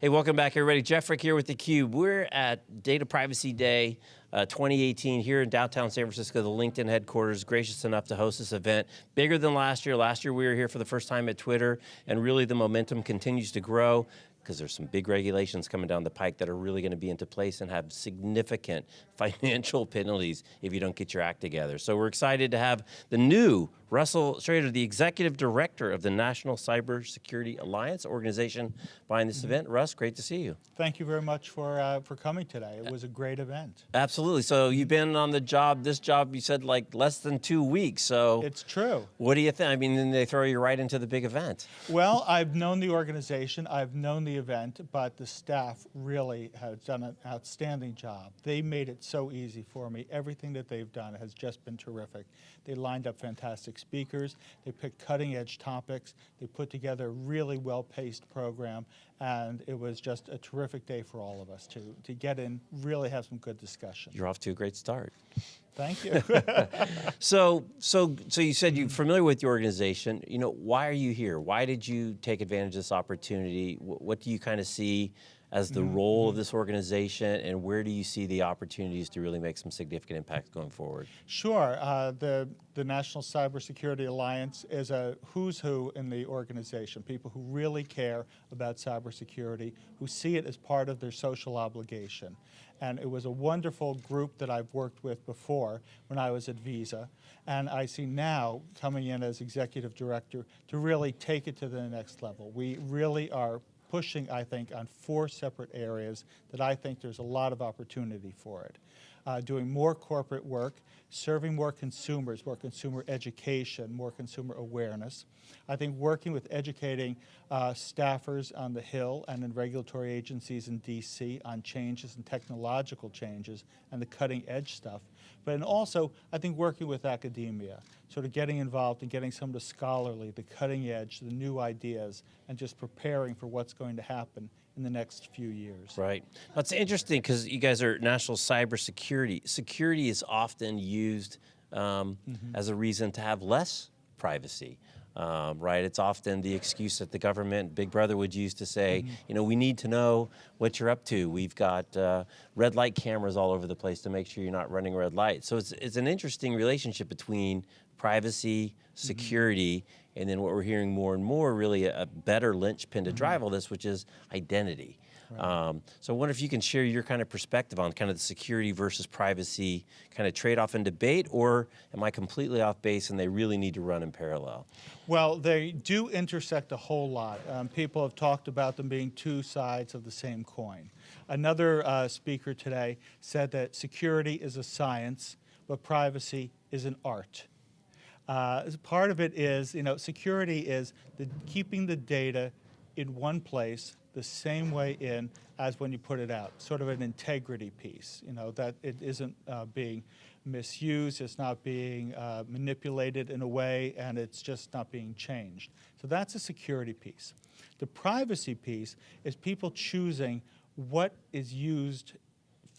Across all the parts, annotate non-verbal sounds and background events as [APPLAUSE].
Hey, welcome back everybody. Jeff Frick here with theCUBE. We're at Data Privacy Day uh, 2018 here in downtown San Francisco, the LinkedIn headquarters, gracious enough to host this event. Bigger than last year. Last year we were here for the first time at Twitter, and really the momentum continues to grow because there's some big regulations coming down the pike that are really going to be into place and have significant [LAUGHS] financial penalties if you don't get your act together. So we're excited to have the new Russell Schrader, the Executive Director of the National Cybersecurity Alliance organization behind this event. Russ, great to see you. Thank you very much for, uh, for coming today. It was a great event. Absolutely, so you've been on the job, this job you said like less than two weeks, so. It's true. What do you think? I mean, then they throw you right into the big event. Well, I've known the organization, I've known the event, but the staff really have done an outstanding job. They made it so easy for me. Everything that they've done has just been terrific. They lined up fantastic speakers, they picked cutting edge topics, they put together a really well-paced program, and it was just a terrific day for all of us to, to get in, really have some good discussion. You're off to a great start. Thank you. [LAUGHS] so, so, so you said you're familiar with the organization. You know, why are you here? Why did you take advantage of this opportunity? What, what do you kind of see as the mm -hmm. role of this organization and where do you see the opportunities to really make some significant impact going forward? Sure, uh, the, the National Cybersecurity Alliance is a who's who in the organization, people who really care about cybersecurity, who see it as part of their social obligation. And it was a wonderful group that I've worked with before when I was at Visa. And I see now coming in as executive director to really take it to the next level. We really are pushing, I think, on four separate areas that I think there's a lot of opportunity for it. Uh, doing more corporate work, serving more consumers, more consumer education, more consumer awareness. I think working with educating uh, staffers on the Hill and in regulatory agencies in DC on changes and technological changes and the cutting edge stuff. But and also, I think working with academia, sort of getting involved and getting some of the scholarly, the cutting edge, the new ideas, and just preparing for what's going to happen in the next few years. Right. That's interesting because you guys are national cybersecurity. Security is often used um, mm -hmm. as a reason to have less privacy. Um, right, it's often the excuse that the government, Big Brother would use to say, mm -hmm. you know, we need to know what you're up to. We've got uh, red light cameras all over the place to make sure you're not running red light. So it's, it's an interesting relationship between privacy, mm-hmm. security, mm -hmm. and then what we're hearing more and more, really a, a better linchpin to mm -hmm. drive all this, which is identity. Right. Um, so I wonder if you can share your kind of perspective on kind of the security versus privacy kind of trade-off and debate, or am I completely off base and they really need to run in parallel? Well, they do intersect a whole lot. Um, people have talked about them being two sides of the same coin. Another uh, speaker today said that security is a science, but privacy is an art. Uh, part of it is, you know, security is the, keeping the data in one place the same way in as when you put it out, sort of an integrity piece, you know, that it isn't uh, being misused, it's not being uh, manipulated in a way, and it's just not being changed. So that's a security piece. The privacy piece is people choosing what is used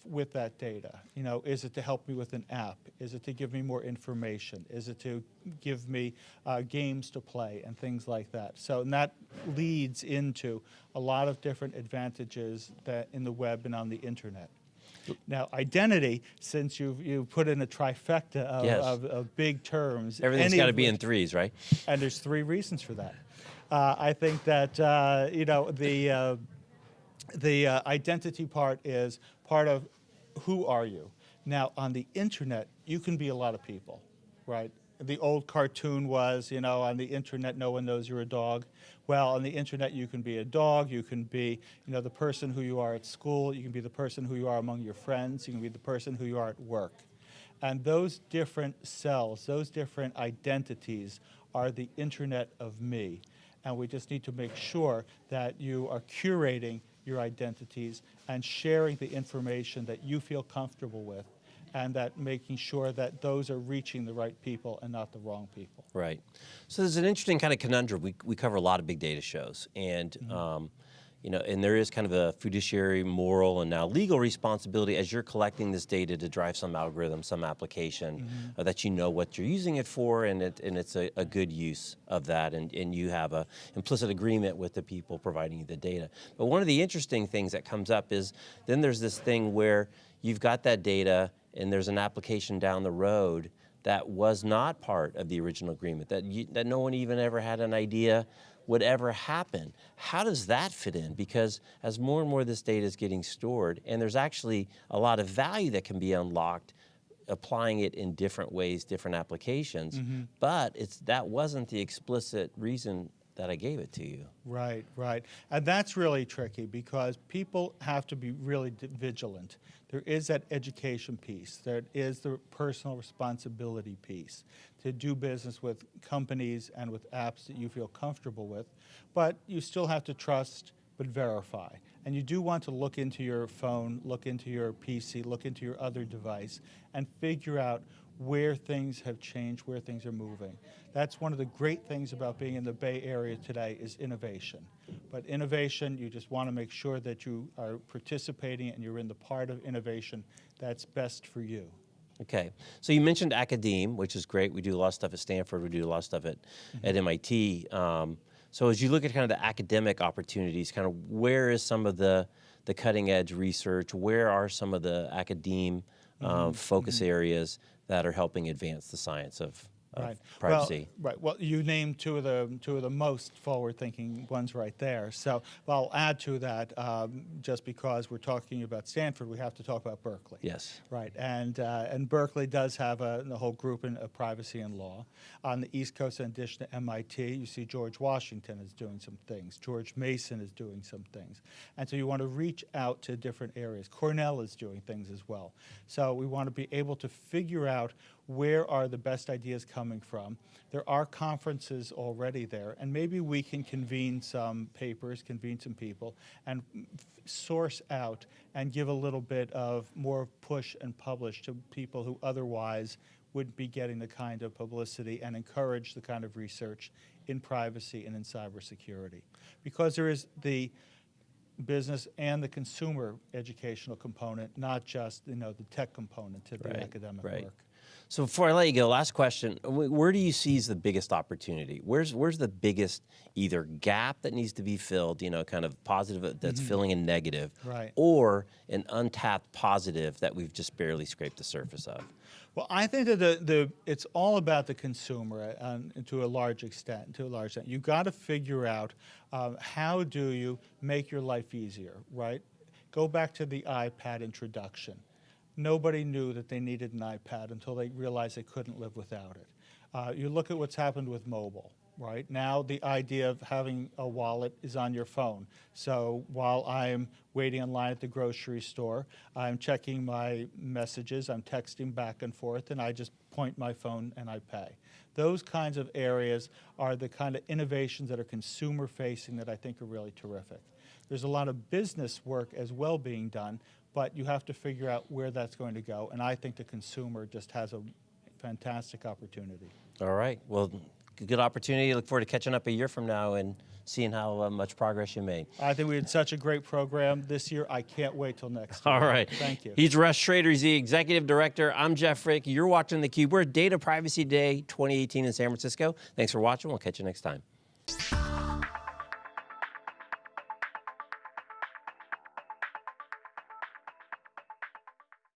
with that data? You know, is it to help me with an app? Is it to give me more information? Is it to give me uh, games to play and things like that? So and that leads into a lot of different advantages that in the web and on the internet. Now, identity, since you've, you put in a trifecta of, yes. of, of big terms. Everything's got to be in threes, right? And there's three reasons for that. Uh, I think that, uh, you know, the, uh, the uh, identity part is part of who are you. Now, on the internet, you can be a lot of people, right? The old cartoon was, you know, on the internet, no one knows you're a dog. Well, on the internet, you can be a dog, you can be, you know, the person who you are at school, you can be the person who you are among your friends, you can be the person who you are at work. And those different cells, those different identities are the internet of me. And we just need to make sure that you are curating your identities and sharing the information that you feel comfortable with and that making sure that those are reaching the right people and not the wrong people. Right. So there's an interesting kind of conundrum. We, we cover a lot of big data shows and mm -hmm. um, you know, and there is kind of a fiduciary, moral, and now legal responsibility as you're collecting this data to drive some algorithm, some application, uh, that you know what you're using it for, and it and it's a, a good use of that, and, and you have a implicit agreement with the people providing you the data. But one of the interesting things that comes up is then there's this thing where you've got that data, and there's an application down the road that was not part of the original agreement, that you, that no one even ever had an idea would ever happen. How does that fit in? Because as more and more of this data is getting stored, and there's actually a lot of value that can be unlocked applying it in different ways, different applications, mm-hmm. but it's that wasn't the explicit reason that I gave it to you. Right, right. And that's really tricky because people have to be really vigilant. There is that education piece, there is the personal responsibility piece to do business with companies and with apps that you feel comfortable with, but you still have to trust but verify. And you do want to look into your phone, look into your PC, look into your other device, and figure out where things have changed, where things are moving. That's one of the great things about being in the Bay Area today is innovation. But innovation, you just want to make sure that you are participating and you're in the part of innovation that's best for you. Okay, so you mentioned academe, which is great. We do a lot of stuff at Stanford. We do a lot of stuff at, at MIT. Um, so as you look at kind of the academic opportunities, kind of where is some of the the cutting edge research? Where are some of the academe um, focus areas that are helping advance the science of Right. privacy? Well, right. Well, you named two of the two of the most forward-thinking ones right there. So, well, I'll add to that. Um, just because we're talking about Stanford, we have to talk about Berkeley. Yes. Right, and uh, and Berkeley does have a, a whole group in uh, privacy and law. On the East Coast, in addition to MIT, you see George Washington is doing some things. George Mason is doing some things, and so you want to reach out to different areas. Cornell is doing things as well. So we want to be able to figure out where are the best ideas coming from. There are conferences already there, and maybe we can convene some papers, convene some people, and source out and give a little bit of more push and publish to people who otherwise wouldn't be getting the kind of publicity and encourage the kind of research in privacy and in cybersecurity. Because there is the business and the consumer educational component, not just you know the tech component to the Right, academic right. work. So before I let you go, last question: Where do you see is the biggest opportunity? Where's where's the biggest either gap that needs to be filled? You know, kind of positive that's filling a negative, Right. Or an untapped positive that we've just barely scraped the surface of. Well, I think that the, the it's all about the consumer uh, um, to a large extent. To a large extent, you got to figure out um, how do you make your life easier, right? Go back to the iPad introduction. Nobody knew that they needed an iPad until they realized they couldn't live without it. Uh, you look at what's happened with mobile, right? Now the idea of having a wallet is on your phone. So while I'm waiting in line at the grocery store, I'm checking my messages, I'm texting back and forth, and I just point my phone and I pay. Those kinds of areas are the kind of innovations that are consumer facing that I think are really terrific. There's a lot of business work as well being done, but you have to figure out where that's going to go. And I think the consumer just has a fantastic opportunity. All right. Well, good opportunity. Look forward to catching up a year from now and seeing how uh, much progress you made. I think we had such a great program this year. I can't wait till next year. All right. Thank you. He's Russ Schrader. He's the executive director. I'm Jeff Frick. You're watching theCUBE. We're at Data Privacy Day 2018 in San Francisco. Thanks for watching. We'll catch you next time.